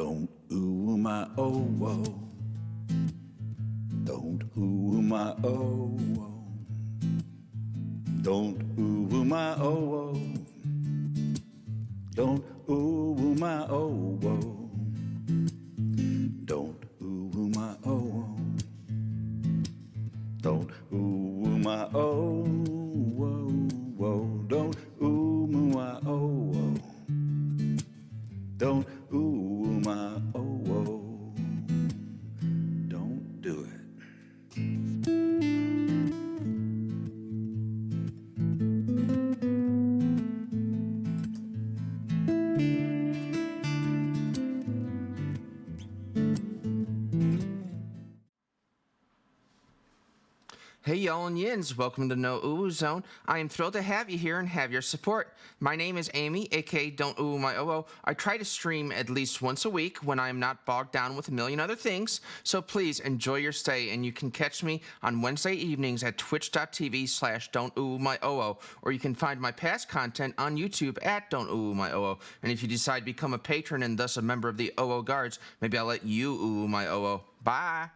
Don't ooh my oh oh. Don't ooh my oh oh. Don't ooh my oh oh. Don't ooh my oh oh. Don't ooh my oh oh. Don't ooh my oh oh. Don't ooh my oh oh. Don't ooh ooh, my oh oh. Hey, y'all and yins, welcome to No Ooh Zone. I am thrilled to have you here and have your support. My name is Amy, aka Don't Ooh My OO. I try to stream at least once a week when I am not bogged down with a million other things, so please enjoy your stay and you can catch me on Wednesday evenings at twitch.tv slash Don't Ooh My OO, or you can find my past content on YouTube at Don't Ooh My OO. And if you decide to become a patron and thus a member of the OO Guards, maybe I'll let you ooh my OO. Bye!